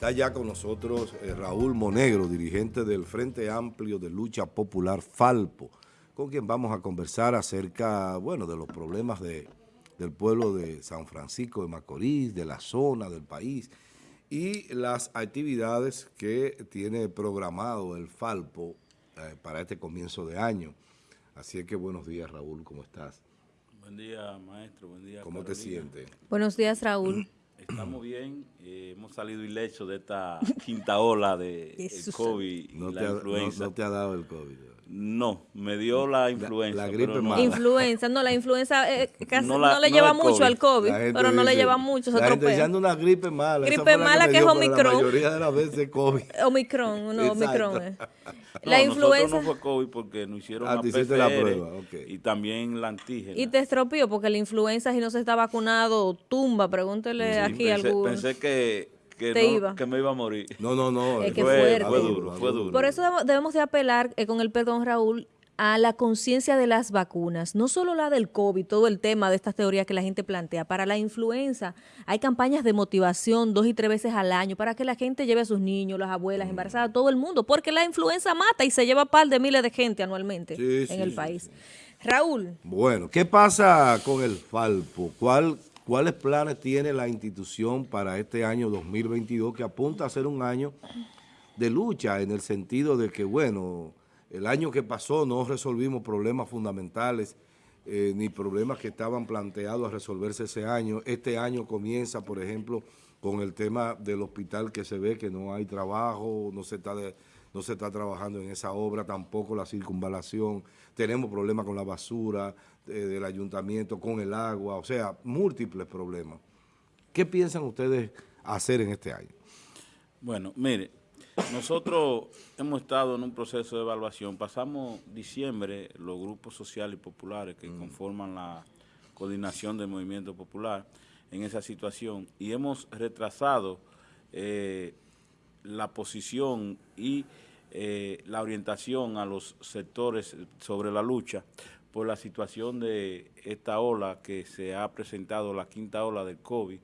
Está ya con nosotros eh, Raúl Monegro, dirigente del Frente Amplio de Lucha Popular Falpo, con quien vamos a conversar acerca, bueno, de los problemas de, del pueblo de San Francisco de Macorís, de la zona del país y las actividades que tiene programado el Falpo eh, para este comienzo de año. Así que buenos días, Raúl, ¿cómo estás? Buen día, maestro, buen día. ¿Cómo te sientes? Buenos días, Raúl. Estamos bien, eh, hemos salido ilesos de esta quinta ola de el COVID y no la ha, influenza. No, no te ha dado el COVID. No, me dio la influenza. la gripe pero no- mala. Influenza, no, la influenza eh, casi No no, la- le no lleva el mucho COVID. al COVID, La pero no le dice- lleva mucho, se La gente diciendo una gripe mala. Gripe la mala que es Omicron. La mayoría de las veces COVID. Omicron, no. Omicron. eh. No, La influenza. no fue COVID porque nos hicieron Ah, la te hiciste la PCR prueba, ok. y también la antígena. Y te estropeó porque la influenza, si no se está vacunado, tumba. Pregúntele Sí, aquí a pensé, alguno. pensé que, que, Te no- iba. que me iba a morir. No, no, no. Es que fue, fuerte. fue duro, fue duro. Por eso debemos- de apelar, eh, con el perdón, Raúl, a la conciencia de las vacunas, no solo la del COVID, todo el tema de estas teorías que la gente plantea. Para la influenza hay campañas de motivación dos y tres veces al año para que la gente lleve a sus niños, las abuelas, Mm. embarazadas, todo el mundo, porque la influenza mata y se lleva par de miles de gente anualmente Sí, en sí, el sí, país. Raúl, Bueno, ¿qué pasa con el Falpo? ¿Cuál, ¿Cuáles planes tiene la institución para este año 2022 que apunta a ser un año de lucha en el sentido de que, bueno, el año que pasó no resolvimos problemas fundamentales eh, ni problemas que estaban planteados a resolverse ese año. Este año comienza, por ejemplo, con el tema del hospital que se ve que no hay trabajo, no se está de- no se está trabajando en esa obra, tampoco la circunvalación, tenemos problemas con la basura eh, del ayuntamiento, con el agua, o sea, múltiples problemas. ¿Qué piensan ustedes hacer en este año? Bueno, mire, nosotros hemos estado en un proceso de evaluación. Pasamos diciembre, los grupos sociales y populares que conforman la coordinación del movimiento popular en esa situación y hemos retrasado eh, la posición y eh, la orientación a los sectores sobre la lucha por la situación de esta ola que se ha presentado, la quinta ola del COVID,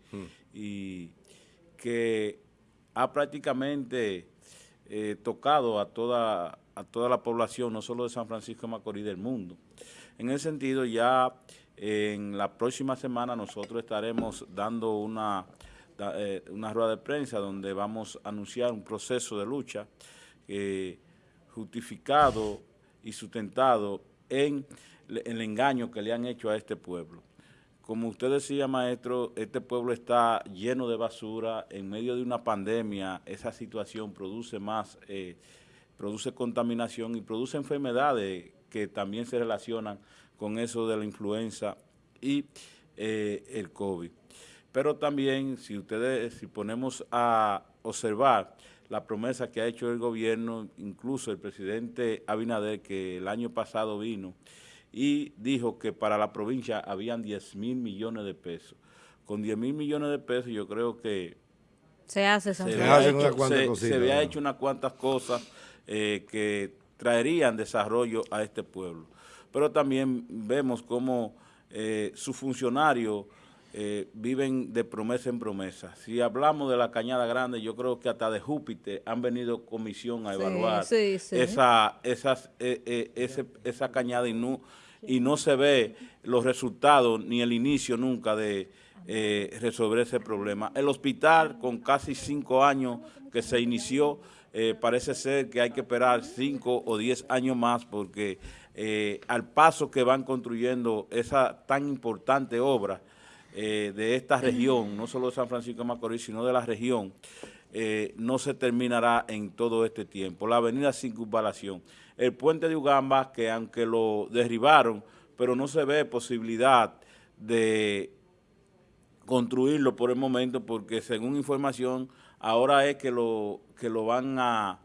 y que ha prácticamente eh, tocado a toda, a toda la población, no solo de San Francisco de Macorís, del mundo. En ese sentido, ya en la próxima semana nosotros estaremos dando una, eh, una rueda de prensa donde vamos a anunciar un proceso de lucha eh, justificado y sustentado en el engaño que le han hecho a este pueblo. Como usted decía, maestro, este pueblo está lleno de basura, en medio de una pandemia, esa situación produce más, eh, produce contaminación y produce enfermedades que también se relacionan con eso de la influenza y el COVID. Pero también, si ustedes, si ponemos a observar la promesa que ha hecho el gobierno, incluso el presidente Abinader, que el año pasado vino y dijo que para la provincia habían 10 mil millones de pesos. Con 10 mil millones de pesos yo creo que se hace se, Se había hecho, cuantas se- cositas, se había ¿no? hecho unas cuantas cosas eh, que traerían desarrollo a este pueblo. Pero también vemos cómo eh, sus funcionarios eh, viven de promesa en promesa. Si hablamos de la Cañada Grande, yo creo que hasta de Júpiter han venido comisión a Sí, evaluar sí, sí. esa, esas, eh, eh, ese- esa cañada y no, y no se ve los resultados ni el inicio nunca de eh, resolver ese problema. El hospital, con casi cinco años que se inició, eh, parece ser que hay que esperar cinco o diez años más porque eh, al paso que van construyendo esa tan importante obra eh, de esta región, no solo de San Francisco de Macorís, sino de la región, eh, no se terminará en todo este tiempo. La avenida Circunvalación, el puente de Ugamba, que aunque lo derribaron, pero no se ve posibilidad de construirlo por el momento, porque según información, ahora es que lo, que lo van a,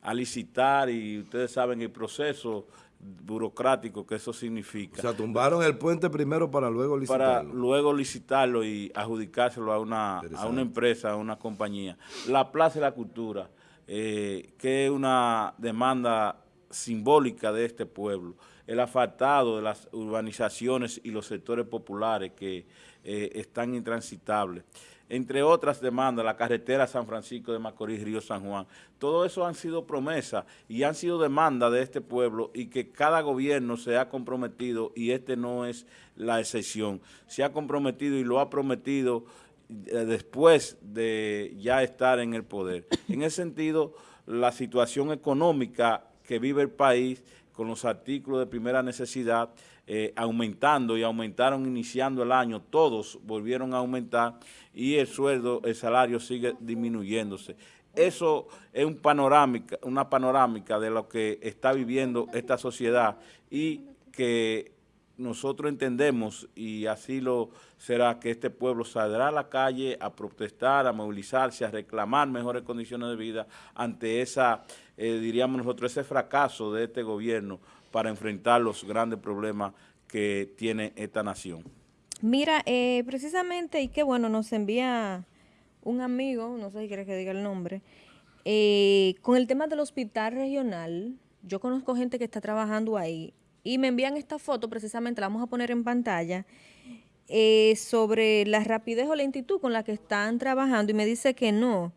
a licitar y ustedes saben el proceso burocrático que eso significa O sea, tumbaron el puente primero para luego para licitarlo. luego licitarlo y adjudicárselo a una, a una empresa, a una compañía. La Plaza de la Cultura, eh, que es una demanda simbólica de este pueblo. El asfaltado de las urbanizaciones y los sectores populares que eh, están intransitables. Entre otras demandas, la carretera San Francisco de Macorís, Río San Juan. Todo eso han sido promesas y han sido demandas de este pueblo y que cada gobierno se ha comprometido y este no es la excepción. Se ha comprometido y lo ha prometido eh, después de ya estar en el poder. En ese sentido, la situación económica que vive el país con los artículos de primera necesidad eh, aumentando y aumentaron iniciando el año, todos volvieron a aumentar y el sueldo, el salario sigue disminuyéndose. Eso es un panorámica, una panorámica de lo que está viviendo esta sociedad y que nosotros entendemos, y así lo será, que este pueblo saldrá a la calle a protestar, a movilizarse, a reclamar mejores condiciones de vida ante esa, eh, diríamos nosotros, ese fracaso de este gobierno para enfrentar los grandes problemas que tiene esta nación. Mira, eh, precisamente, y qué bueno, nos envía un amigo, no sé si quieres que diga el nombre, eh, con el tema del hospital regional, yo conozco gente que está trabajando ahí y me envían esta foto, precisamente la vamos a poner en pantalla, eh, sobre la rapidez o lentitud con la que están trabajando y me dice que no,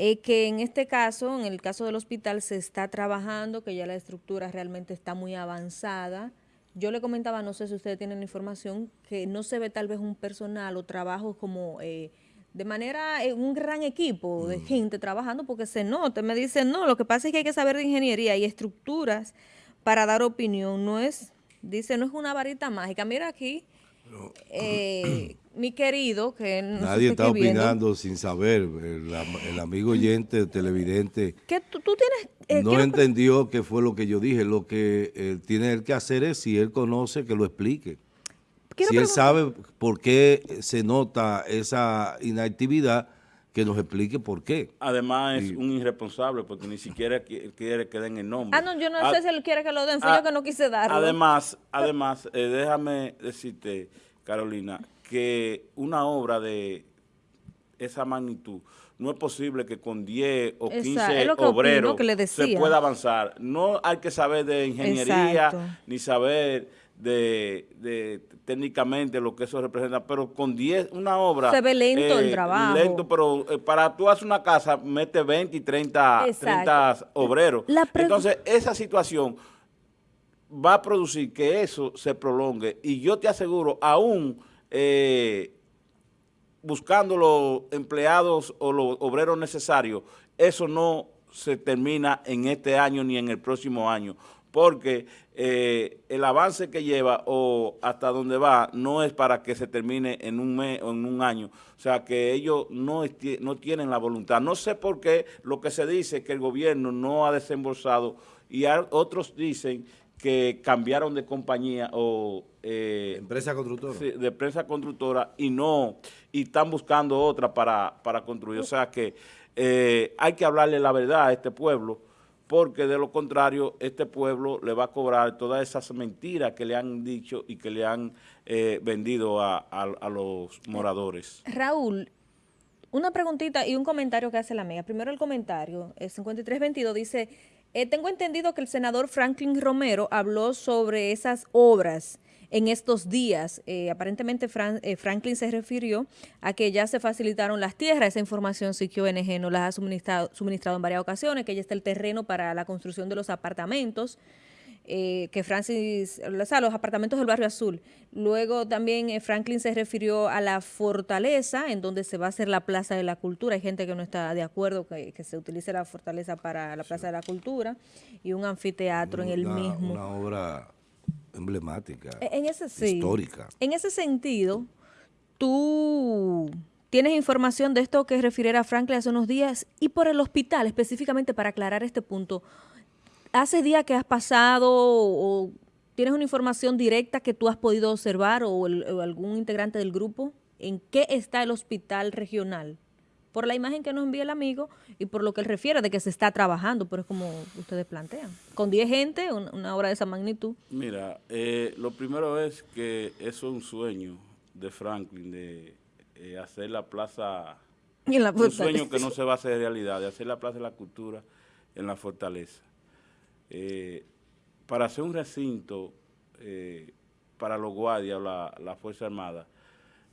eh, que en este caso, en el caso del hospital, se está trabajando, que ya la estructura realmente está muy avanzada. Yo le comentaba, no sé si ustedes tienen información, que no se ve tal vez un personal o trabajo como... Eh, de manera, un gran equipo de mm. gente trabajando porque se nota. Me dicen, no, lo que pasa es que hay que saber de ingeniería y estructuras para dar opinión. No es, dice, no es una varita mágica. Mira aquí, eh, mi querido, que Nadie está opinando sin saber. El, amigo oyente, televidente, que tú, tienes, eh, no entendió qué fue lo que yo dije. Lo que eh, tiene él que hacer es, si él conoce, que lo explique. si él sabe por qué se nota esa inactividad, que nos explique por qué. Además es un irresponsable porque ni siquiera quiere que den el nombre. Ah, no, yo no sé si él quiere que lo den, fue yo que no quise darlo. Además, además eh, déjame decirte, Carolina, que una obra de esa magnitud no es posible que con 10 o 15 obreros se pueda avanzar. No hay que saber de ingeniería ni saber de, técnicamente lo que eso representa, pero con 10, una obra... Se ve lento el eh, trabajo. Lento, pero eh, para tú hacer una casa, mete 20 y 30, 30 obreros. Entonces, esa situación va a producir que eso se prolongue y yo te aseguro, aún eh, buscando los empleados o los obreros necesarios, eso no se termina en este año ni en el próximo año porque eh, el avance que lleva o hasta donde va no es para que se termine en un mes o en un año. O sea, que ellos no, no tienen la voluntad. No sé por qué lo que se dice que el gobierno no ha desembolsado y otros dicen que cambiaron de compañía o... Eh, empresa constructora. de empresa constructora y no, y están buscando otra para, para construir. O sea que eh, hay que hablarle la verdad a este pueblo porque de lo contrario este pueblo le va a cobrar todas esas mentiras que le han dicho y que le han eh, vendido a, los moradores. Raúl, una preguntita y un comentario que hace la amiga. Primero el comentario, el 5322 dice, eh, tengo entendido que el senador Franklin Romero habló sobre esas obras en estos días. Eh, aparentemente eh, Franklin se refirió a que ya se facilitaron las tierras, esa información sí que ONG nos las ha suministrado, suministrado en varias ocasiones, que ya está el terreno para la construcción de los apartamentos. Eh, que Francis, o sea, los apartamentos del Barrio Azul. Luego también Franklin se refirió a la fortaleza, en donde se va a hacer la Plaza de la Cultura. Hay gente que no está de acuerdo que, se utilice la fortaleza para la Plaza de la Cultura y un anfiteatro en el mismo. Una obra emblemática, e-, en ese, histórica. En ese sentido, tú tienes información de esto que refiriera Franklin hace unos días y por el hospital, específicamente para aclarar este punto. ¿Hace días que has pasado o tienes una información directa que tú has podido observar o algún integrante del grupo? ¿En qué está el hospital regional? por la imagen que nos envía el amigo y por lo que él refiere de que se está trabajando, pero es como ustedes plantean. Con 10 gente, una, obra de esa magnitud. Mira, eh, lo primero es que eso es un sueño de Franklin, de eh, hacer la plaza, un sueño que no se va a hacer realidad, de hacer la plaza de la cultura en la fortaleza. Eh, para hacer un recinto para los guardias o la, la Fuerza Armada,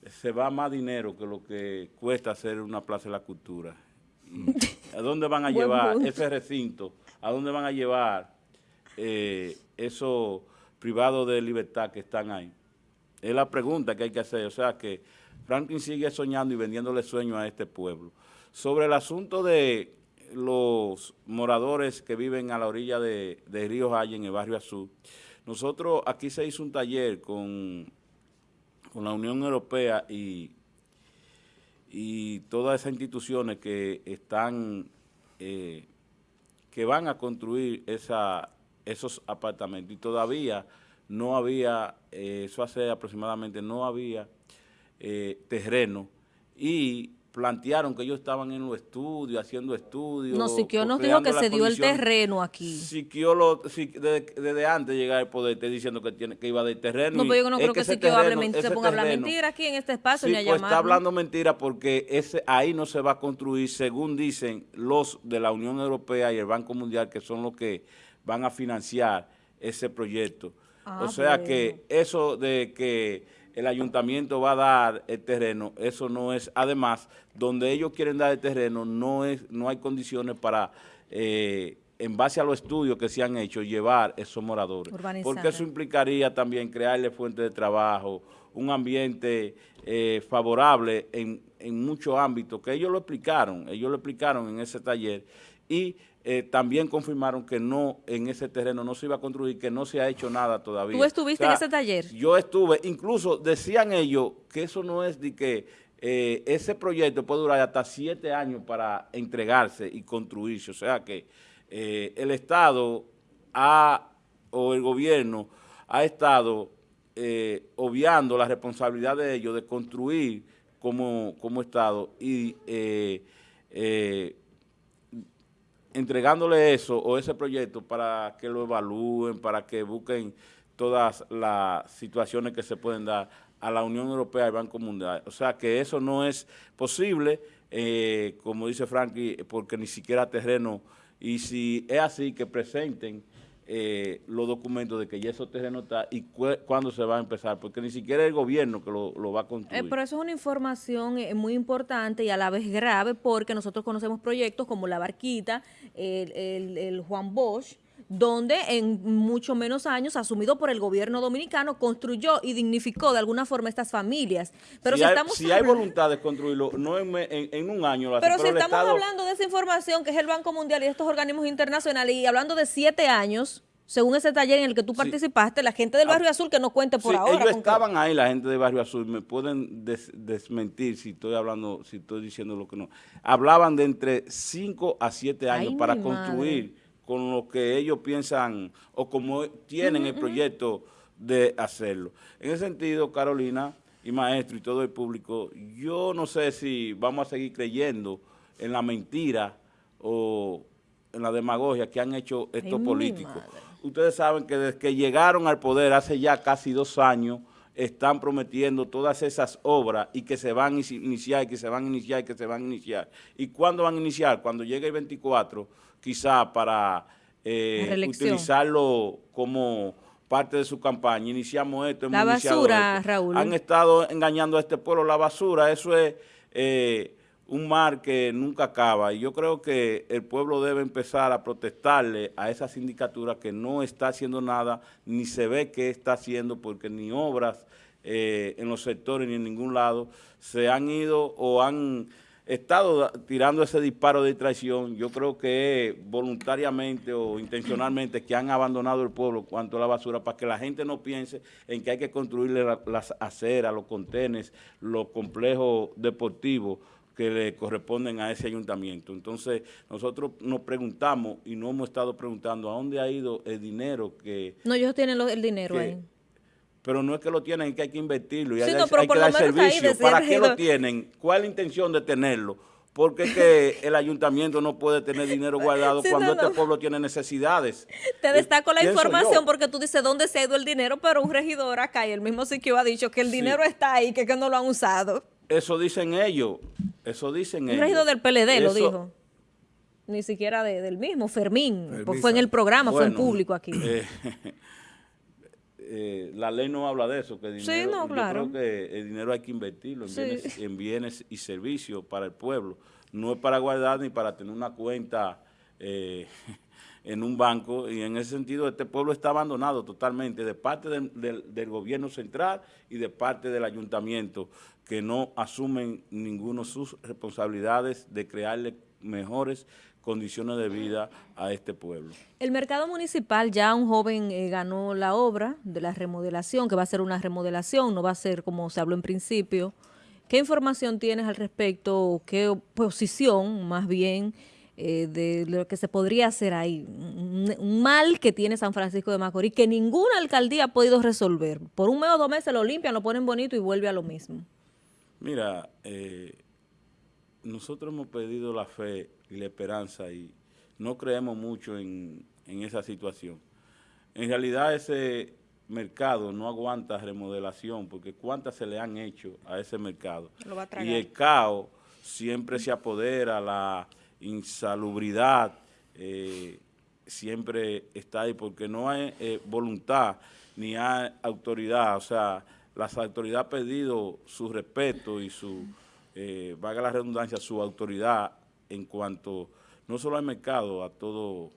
se va más dinero que lo que cuesta hacer una plaza de la cultura. ¿A dónde van a llevar ese recinto? ¿A dónde van a llevar eh, esos privados de libertad que están ahí? Es la pregunta que hay que hacer. O sea que Franklin sigue soñando y vendiéndole sueños a este pueblo. Sobre el asunto de los moradores que viven a la orilla de, Río Jaya, en el barrio Azul, nosotros aquí se hizo un taller con, con la Unión Europea y, y todas esas instituciones que están, eh, que van a construir esa, esos apartamentos. Y todavía no había, eh, eso hace aproximadamente, no había eh, terreno y plantearon que ellos estaban en los estudios, haciendo estudios. No, Siquio nos dijo que se dio el terreno aquí. Siquio lo, desde, antes de llegar al poder te diciendo que tiene que iba de terreno. No, pero yo no creo que, Siquio hable mentira, se ponga a hablar mentira aquí en este espacio sí, pues está hablando mentira porque ese ahí no se va a construir, según dicen los de la Unión Europea y el Banco Mundial, que son los que van a financiar ese proyecto. Ah, o sea que eso de que el ayuntamiento va a dar el terreno, eso no es, además, donde ellos quieren dar el terreno, no es no hay condiciones para, eh, en base a los estudios que se han hecho, llevar esos moradores. Porque eso implicaría también crearle fuentes de trabajo, un ambiente eh, favorable en, en muchos ámbitos, que ellos lo explicaron, ellos lo explicaron en ese taller, y eh, también confirmaron que no, en ese terreno no se iba a construir, que no se ha hecho nada todavía. ¿Tú estuviste en ese taller? Yo estuve, incluso decían ellos que eso no es de que eh, ese proyecto puede durar hasta siete años para entregarse y construirse, o sea que eh, el Estado ha, o el gobierno ha estado obviando la responsabilidad de ellos de construir como, como Estado y entregándole eso o ese proyecto para que lo evalúen, para que busquen todas las situaciones que se pueden dar a la Unión Europea y Banco Mundial. O sea que eso no es posible, eh, como dice Frankie, porque ni siquiera terreno, y si es así, que presenten eh, los documentos de que ya esos terrenos está y cuándo se va a empezar, porque ni siquiera el gobierno que lo, va a construir. Eh, pero eso es una información eh, muy importante y a la vez grave porque nosotros conocemos proyectos como La Barquita, el, el, Juan Bosch, donde en mucho menos años, asumido por el gobierno dominicano, construyó y dignificó de alguna forma estas familias. Pero si, estamos si hay voluntad de construirlo, no en, en, un año. pero, si estamos hablando de esa información que es el Banco Mundial y estos organismos internacionales y hablando de siete años, según ese taller en el que tú participaste, la gente del ah, Barrio Azul, que no cuente por ahora. ellos estaban ahí, la gente del Barrio Azul, me pueden desmentir si estoy hablando, si estoy diciendo lo que no. Hablaban de entre cinco a siete años para construir con lo que ellos piensan o como tienen el proyecto de hacerlo. En ese sentido, Carolina y maestro y todo el público, yo no sé si vamos a seguir creyendo en la mentira o en la demagogia que han hecho estos políticos. Ustedes saben que desde que llegaron al poder hace ya casi dos años, están prometiendo todas esas obras y que se van a iniciar, y que se van a iniciar, y que se van a iniciar. ¿Y cuándo van a iniciar? Cuando llegue el 24, quizá para eh, utilizarlo como parte de su campaña. Iniciamos esto, La basura, Raúl. Han estado engañando a este pueblo. La basura, eso es eh, un mar que nunca acaba. Y yo creo que el pueblo debe empezar a protestarle a esa sindicatura que no está haciendo nada, ni se ve que está haciendo, porque ni obras eh, en los sectores ni en ningún lado se han ido o han estado tirando ese disparo de traición, yo creo que voluntariamente o intencionalmente que han abandonado el pueblo cuanto a la basura para que la gente no piense en que hay que construirle las aceras, los contenes, los complejos deportivos que le corresponden a ese ayuntamiento. Entonces, nosotros nos preguntamos y no hemos estado preguntando a dónde ha ido el dinero que... No, ellos tienen el dinero ahí pero no es que lo tienen, es que hay que invertirlo y hay, que dar servicio. ¿Para qué lo tienen? ¿Cuál es la intención de tenerlo? Porque es que el ayuntamiento no puede tener dinero guardado cuando este pueblo tiene necesidades. Te destaco la información porque tú dices dónde se ha ido el dinero, pero un regidor acá y el mismo Siquio ha dicho que el dinero está ahí, que, que no lo han usado. Eso dicen ellos, eso dicen ellos. Un regidor del PLD lo dijo. Ni siquiera del mismo, Fermín, pues fue en el programa, fue en público aquí. Eh, eh, la ley no habla de eso, que dinero, sí, no, claro. yo creo que el dinero hay que invertirlo en, bienes, en bienes y servicios para el pueblo. No es para guardar ni para tener una cuenta eh, en un banco y en ese sentido este pueblo está abandonado totalmente de parte del, gobierno central y de parte del ayuntamiento que no asumen ninguno sus responsabilidades de crearle mejores condiciones de vida a este pueblo. El mercado municipal, ya un joven eh, ganó la obra de la remodelación, que va a ser una remodelación, no va a ser como se habló en principio. ¿Qué información tienes al respecto? ¿Qué posición, más bien, eh, de lo que se podría hacer ahí. Un, mal que tiene San Francisco de Macorís, que ninguna alcaldía ha podido resolver. Por un mes o dos meses lo limpian, lo ponen bonito y vuelve a lo mismo. Mira, eh, nosotros hemos pedido la fe y la esperanza y no creemos mucho en, esa situación. En realidad ese mercado no aguanta remodelación porque cuántas se le han hecho a ese mercado. y el caos siempre se apodera, la insalubridad eh, siempre está ahí porque no hay eh, voluntad ni hay autoridad, o sea, las autoridades han pedido su respeto y su, eh, valga la redundancia, su autoridad en cuanto no solo al mercado, a todo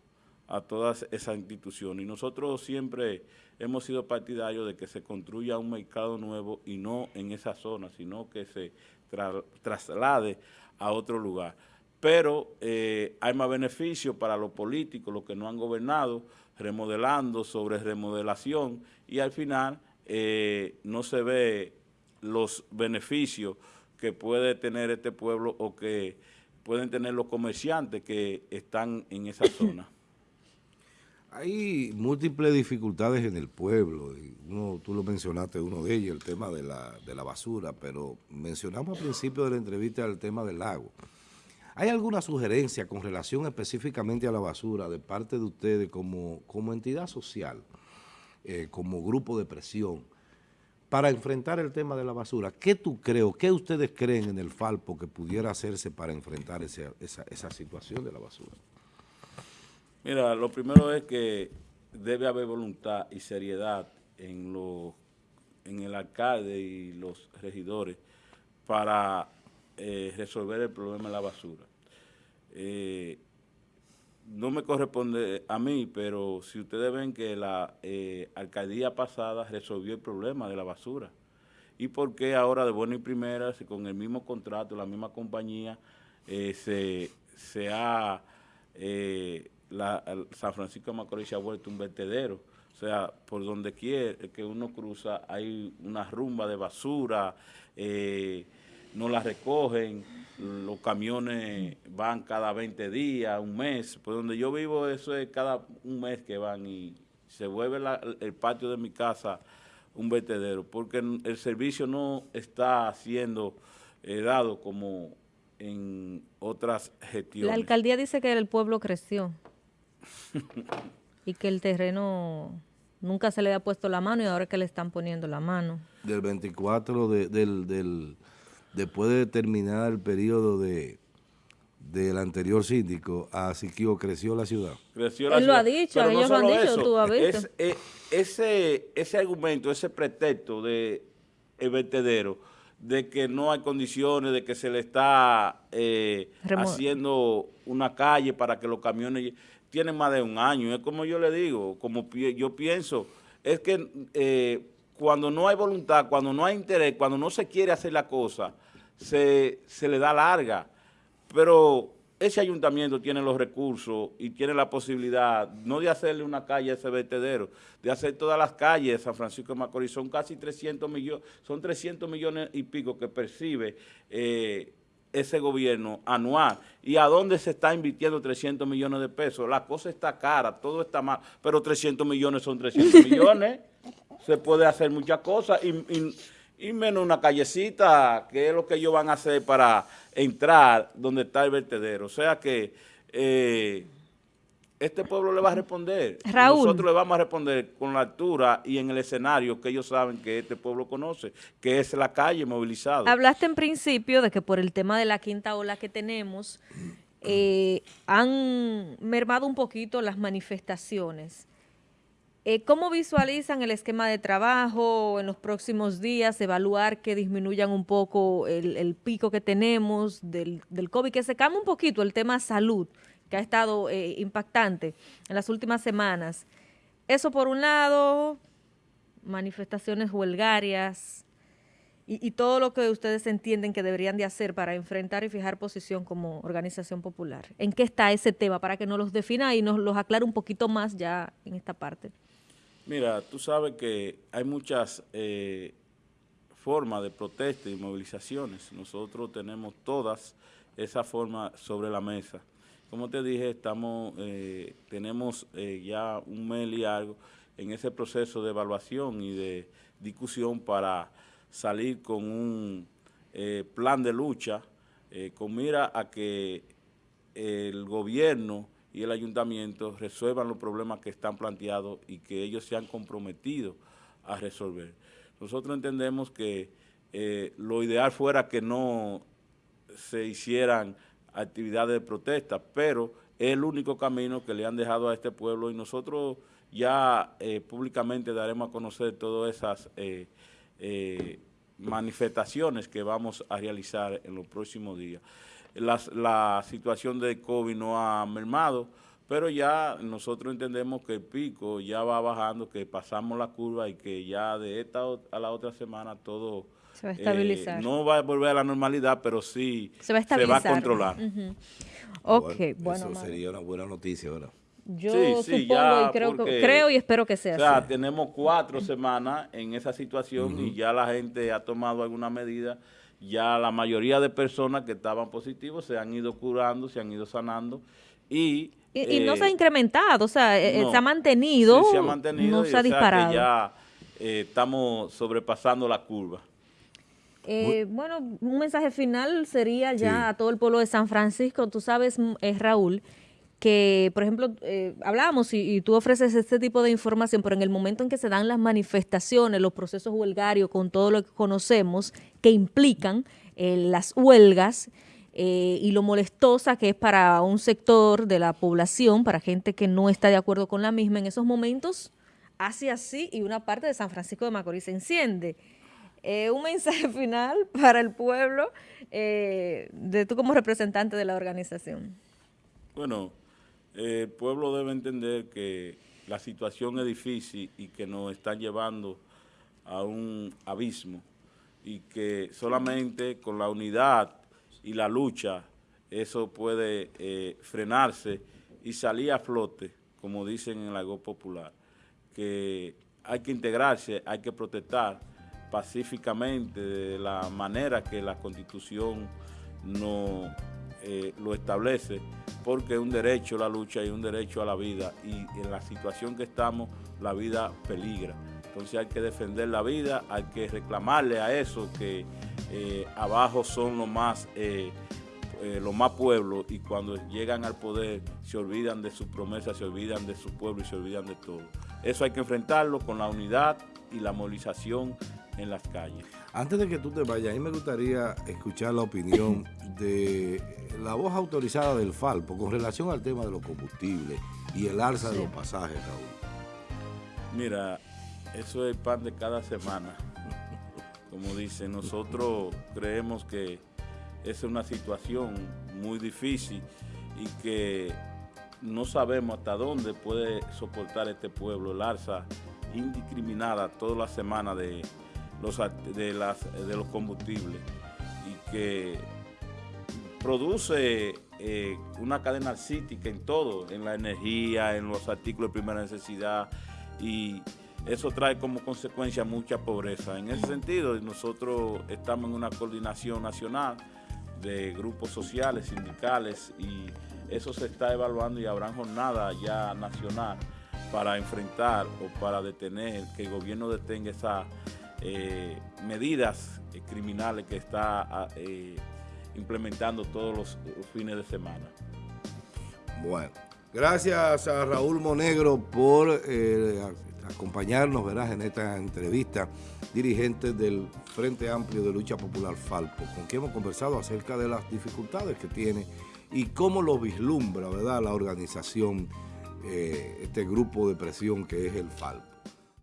a todas esas instituciones. Y nosotros siempre hemos sido partidarios de que se construya un mercado nuevo y no en esa zona, sino que se traslade a otro lugar pero eh, hay más beneficios para los políticos, los que no han gobernado, remodelando sobre remodelación y al final eh, no se ve los beneficios que puede tener este pueblo o que pueden tener los comerciantes que están en esa zona. Hay múltiples dificultades en el pueblo, uno, tú lo mencionaste, uno de ellos, el tema de la, de la basura, pero mencionamos al principio de la entrevista el tema del lago. ¿Hay alguna sugerencia con relación específicamente a la basura de parte de ustedes como, como entidad social, eh, como grupo de presión, para enfrentar el tema de la basura? ¿Qué tú crees, qué ustedes creen en el Falpo que pudiera hacerse para enfrentar esa, situación de la basura? Mira, lo primero es que debe haber voluntad y seriedad en, lo, en el alcalde y los regidores para eh, resolver el problema de la basura. Eh, no me corresponde a mí, pero si ustedes ven que la eh, alcaldía pasada resolvió el problema de la basura, ¿y por qué ahora de buena y primera, si con el mismo contrato, la misma compañía, se, se, ha, la, San Francisco de Macorís se ha vuelto un vertedero? O sea, por donde quiera que uno cruza hay una rumba de basura, no la recogen, los camiones van cada 20 días, un mes, por donde yo vivo eso es cada un mes que van y se vuelve el patio de mi casa un vertedero, porque el servicio no está siendo eh, dado como en otras gestiones. La alcaldía dice que el pueblo creció y que el terreno nunca se le ha puesto la mano y ahora es que le están poniendo la mano. Del 24 del, del después de terminar el periodo de del anterior síndico a Siquio creció la ciudad. Creció la Él lo ha dicho, ellos lo han dicho, tú has visto. Eh, ese, ese argumento, ese pretexto de el vertedero, de que no hay condiciones, de que se le está eh, haciendo una calle para que los camiones tienen más de un año. Es como yo le digo, como yo pienso, es que eh, cuando no hay voluntad, cuando no hay interés, cuando no se quiere hacer la cosa, se, le da larga. Pero ese ayuntamiento tiene los recursos y tiene la posibilidad, no de hacerle una calle a ese vertedero, de hacer todas las calles de San Francisco de Macorís. Son casi 300 millones, son 300 millones y pico que percibe eh, ese gobierno anual. ¿Y a dónde se está invirtiendo 300 millones de pesos? La cosa está cara, todo está mal, pero 300 millones son 300 millones se puede hacer muchas cosas y, menos una callecita, que es lo que ellos van a hacer para entrar donde está el vertedero. O sea que eh, este pueblo le va a responder. Nosotros le vamos a responder con la altura y en el escenario que ellos saben que este pueblo conoce, que es la calle movilizada. Hablaste en principio de que por el tema de la quinta ola que tenemos, eh, han mermado un poquito las manifestaciones. Eh, ¿Cómo visualizan el esquema de trabajo en los próximos días? Evaluar que disminuyan un poco el, pico que tenemos del, del, COVID, que se calme un poquito el tema salud, que ha estado eh, impactante en las últimas semanas. Eso por un lado, manifestaciones huelgarias, y, todo lo que ustedes entienden que deberían de hacer para enfrentar y fijar posición como organización popular. ¿En qué está ese tema? Para que nos los defina y nos los aclare un poquito más ya en esta parte. Mira, tú sabes que hay muchas eh, formas de protesta y movilizaciones. Nosotros tenemos todas esas formas sobre la mesa. Como te dije, estamos, eh, tenemos eh, ya un mes y algo en ese proceso de evaluación y de discusión para salir con un eh, plan de lucha con mira a que el gobierno y el ayuntamiento resuelvan los problemas que están planteados y que ellos se han comprometido a resolver. Nosotros entendemos que eh, lo ideal fuera que no se hicieran actividades de protesta, pero es el único camino que le han dejado a este pueblo y nosotros ya públicamente daremos a conocer todas esas eh, manifestaciones que vamos a realizar en los próximos días. La situación de COVID no ha mermado, pero ya nosotros entendemos que el pico ya va bajando, que pasamos la curva y que ya de esta a la otra semana todo se va a estabilizar. Eh, no va a volver a la normalidad, pero sí se va a, controlar. bueno, eso sería una buena noticia, ¿verdad? Yo supongo y creo, creo y espero que sea o sea, tenemos cuatro semanas en esa situación y ya la gente ha tomado alguna medida. Ya la mayoría de personas que estaban positivos se han ido curando, se han ido sanando y... Y, no se ha eh, incrementado, o sea, eh, se ha mantenido, se ha mantenido no se ha disparado. ya eh, estamos sobrepasando la curva. bueno, un mensaje final sería ya a todo el pueblo de San Francisco. Tú sabes, Raúl, que, por ejemplo, eh, hablábamos y, tú ofreces este tipo de información, pero en el momento en que se dan las manifestaciones, los procesos huelgarios, con todo lo que conocemos, que implican eh, las huelgas eh, y lo molestosa que es para un sector de la población, para gente que no está de acuerdo con la misma, en esos momentos hace así y una parte de San Francisco de Macorís se enciende. un mensaje final para el pueblo de tú como representante de la organización. Bueno, el pueblo debe entender que la situación es difícil y que nos están llevando a un abismo y que solamente con la unidad y la lucha eso puede eh, frenarse y salir a flote, como dicen en la Go Popular, que hay que integrarse, hay que protestar pacíficamente de la manera que la Constitución no eh, lo establece, porque es un derecho la lucha y un derecho a la vida, y en la situación que estamos, la vida peligra. Entonces hay que defender la vida, hay que reclamarle a eso que eh, abajo son los más, eh, los más pueblos y cuando llegan al poder se olvidan de sus promesas, se olvidan de su pueblo y se olvidan de todo. Eso hay que enfrentarlo con la unidad y la movilización en las calles. Antes de que tú te vayas, a mí me gustaría escuchar la opinión de la voz autorizada del Falpo con relación al tema de los combustibles y el alza de los pasajes, Raúl. Mira, eso es el pan de cada semana. Como dice, nosotros creemos que es una situación muy difícil y que no sabemos hasta dónde puede soportar este pueblo el alza indiscriminada toda la semana de los, de, de los combustibles y que produce eh, una cadena cítica en todo, en la energía, en los artículos de primera necesidad y eso trae como consecuencia mucha pobreza. En ese sentido, nosotros estamos en una coordinación nacional de grupos sociales, sindicales y eso se está evaluando y habrá jornada ya nacional para enfrentar o para detener, que el gobierno detenga esas eh, medidas eh, criminales que está ah, implementando todos los fines de semana. Bueno, gracias a Raúl Monegro por eh, acompañarnos ¿verdad? en esta entrevista, dirigente del Frente Amplio de Lucha Popular Falpo, con quien hemos conversado acerca de las dificultades que tiene y cómo lo vislumbra ¿verdad? la organización eh, este grupo de presión que es el FALPO.